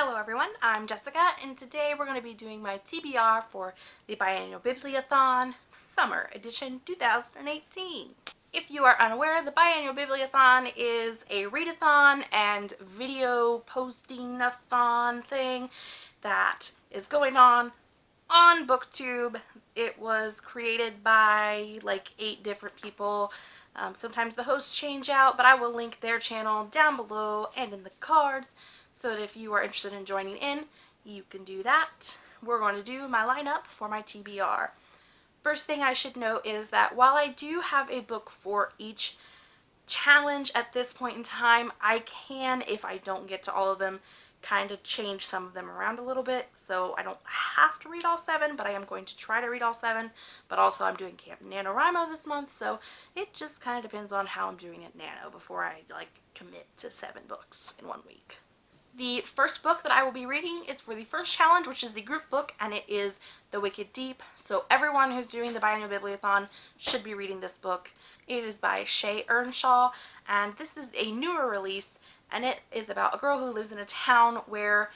Hello everyone, I'm Jessica and today we're going to be doing my TBR for the Biannual Bibliothon Summer Edition 2018. If you are unaware, the Biannual Bibliothon is a readathon and video posting-a-thon thing that is going on on booktube. It was created by like eight different people. Um, sometimes the hosts change out but i will link their channel down below and in the cards so that if you are interested in joining in you can do that. We're going to do my lineup for my tbr first thing i should note is that while i do have a book for each challenge at this point in time i can if i don't get to all of them kind of change some of them around a little bit. So I don't have to read all seven but I am going to try to read all seven. But also I'm doing Camp NaNoWriMo this month so it just kind of depends on how I'm doing it Nano before I like commit to seven books in one week. The first book that I will be reading is for the first challenge which is the group book and it is The Wicked Deep so everyone who's doing the Biannual Bibliothon should be reading this book. It is by Shea Ernshaw, and this is a newer release and it is about a girl who lives in a town where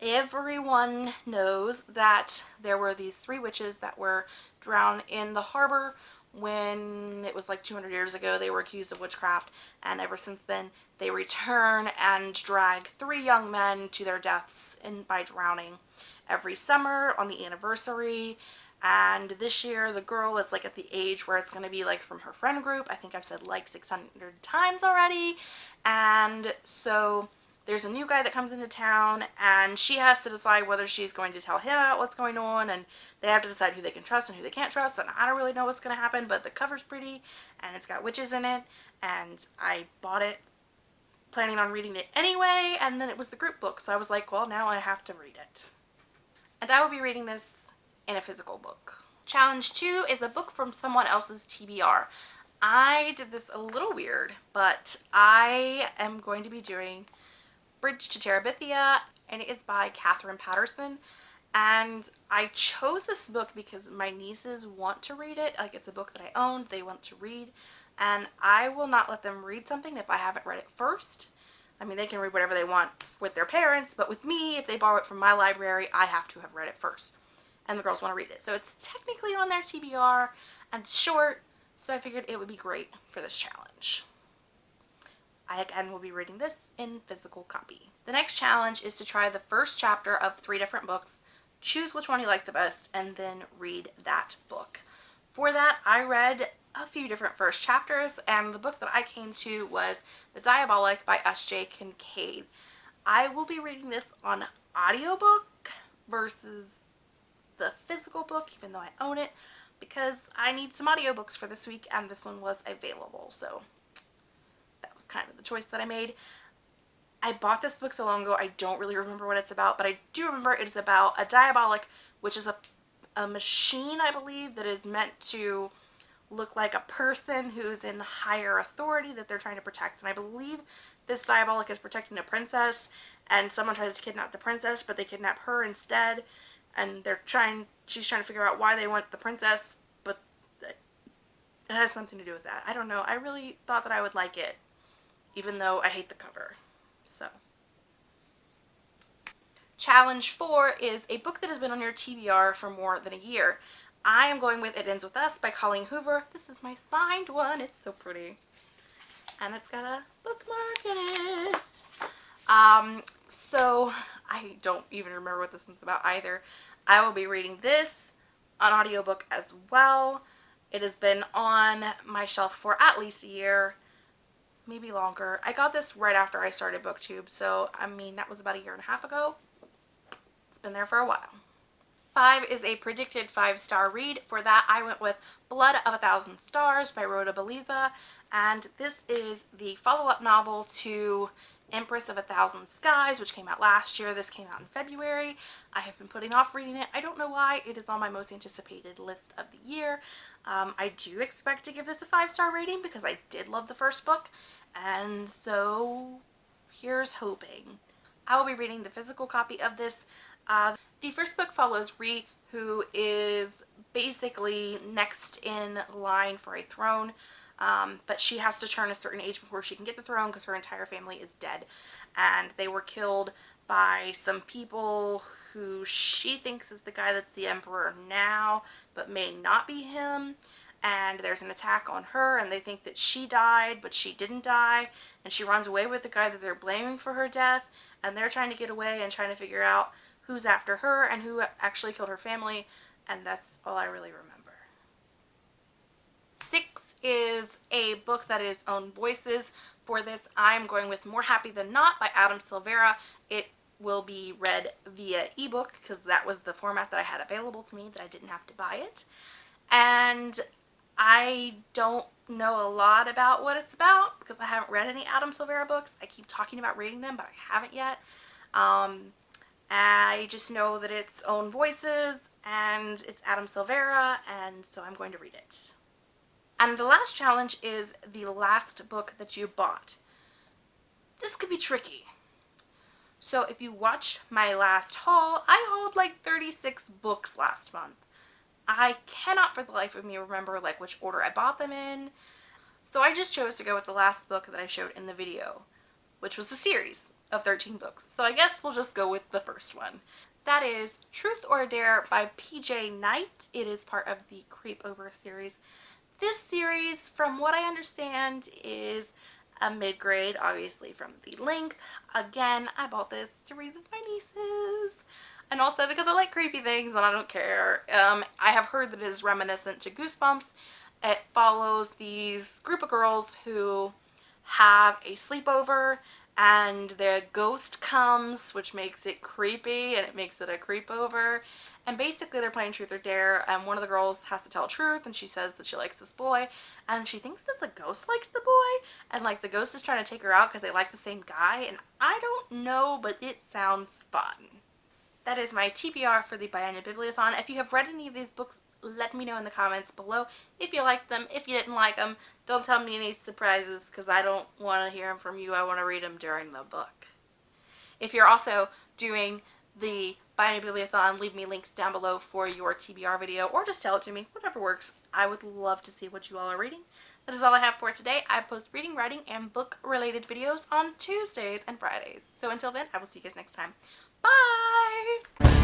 everyone knows that there were these three witches that were drowned in the harbor when it was like 200 years ago they were accused of witchcraft and ever since then they return and drag three young men to their deaths in, by drowning every summer on the anniversary. And this year the girl is like at the age where it's going to be like from her friend group. I think i've said like 600 times already. And so there's a new guy that comes into town and she has to decide whether she's going to tell him about what's going on and they have to decide who they can trust and who they can't trust and I don't really know what's going to happen but the cover's pretty and it's got witches in it and I bought it planning on reading it anyway and then it was the group book so I was like well now I have to read it. And I will be reading this in a physical book. Challenge 2 is a book from someone else's TBR. I did this a little weird, but I am going to be doing Bridge to Terabithia, and it is by Katherine Paterson And I chose this book because my nieces want to read it. Like, it's a book that I own. They want to read. And I will not let them read something if I haven't read it first. I mean, they can read whatever they want with their parents, but with me, if they borrow it from my library, I have to have read it first. And the girls want to read it. So it's technically on their TBR, and short, so I figured it would be great for this challenge. I again will be reading this in physical copy. The next challenge is to try the first chapter of three different books, choose which one you like the best, and then read that book. For that, I read a few different first chapters, and the book that I came to was The Diabolic by S.J. Kincaid. I will be reading this on audiobook versus the physical book, even though I own it, because I need some audiobooks for this week, and this one was available, so kind of the choice that I made. I bought this book so long ago, I don't really remember what it's about, but I do remember it is about a diabolic, which is a, a machine, I believe, that is meant to look like a person who's in higher authority that they're trying to protect. And I believe this diabolic is protecting a princess, and someone tries to kidnap the princess, but they kidnap her instead, and they're trying, she's trying to figure out why they want the princess, but it has something to do with that. I don't know. I really thought that I would like it even though I hate the cover. So. Challenge 4 is a book that has been on your TBR for more than a year. I am going with It Ends With Us by Colleen Hoover. This is my signed one. It's so pretty. And it's got a bookmark in it. Um, so, I don't even remember what this one's about either. I will be reading this on audiobook as well. It has been on my shelf for at least a year maybe longer. I got this right after I started booktube so I mean that was about a year and a half ago. It's been there for a while. Five is a predicted five star read. For that I went with Blood of a Thousand Stars by Rhoda Belleza and this is the follow-up novel to Empress of a Thousand Skies, which came out last year. This came out in February. I have been putting off reading it. I don't know why. It is on my most anticipated list of the year. Um, I do expect to give this a five-star rating because I did love the first book and so here's hoping. I will be reading the physical copy of this. Uh, the first book follows Rhee, who is basically next in line for a throne, um, but she has to turn a certain age before she can get the throne because her entire family is dead. And they were killed by some people who she thinks is the guy that's the emperor now, but may not be him. And there's an attack on her, and they think that she died, but she didn't die. And she runs away with the guy that they're blaming for her death, and they're trying to get away and trying to figure out who's after her and who actually killed her family. And that's all I really remember. Six is a book that is own voices. For this, I'm going with More Happy Than Not by Adam Silvera. It will be read via ebook because that was the format that I had available to me that I didn't have to buy it. And I don't know a lot about what it's about because I haven't read any Adam Silvera books. I keep talking about reading them, but I haven't yet. Um, I just know that it's own voices and it's Adam Silvera, and so I'm going to read it. And the last challenge is the last book that you bought. This could be tricky. So if you watch my last haul, I hauled like 36 books last month. I cannot for the life of me remember like which order I bought them in. So I just chose to go with the last book that I showed in the video, which was a series of 13 books. So I guess we'll just go with the first one. That is Truth or Dare by PJ Night. It is part of the Creepover series. This series, from what I understand, is a mid-grade, obviously from the length. Again, I bought this to read with my nieces. And also because I like creepy things and I don't care. Um, I have heard that it is reminiscent to Goosebumps. It follows these group of girls who have a sleepover and the ghost comes which makes it creepy and it makes it a creepover and basically they're playing truth or dare and one of the girls has to tell truth and she says that she likes this boy and she thinks that the ghost likes the boy and like the ghost is trying to take her out because they like the same guy and I don't know but it sounds fun. That is my TBR for the Biennial Bibliothon. If you have read any of these books let me know in the comments below if you liked them, if you didn't like them. Don't tell me any surprises because I don't want to hear them from you. I want to read them during the book. If you're also doing the Biennial Bibliothon, leave me links down below for your TBR video or just tell it to me, whatever works. I would love to see what you all are reading. That is all I have for today. I post reading, writing, and book related videos on Tuesdays and Fridays. So until then, I will see you guys next time. Bye!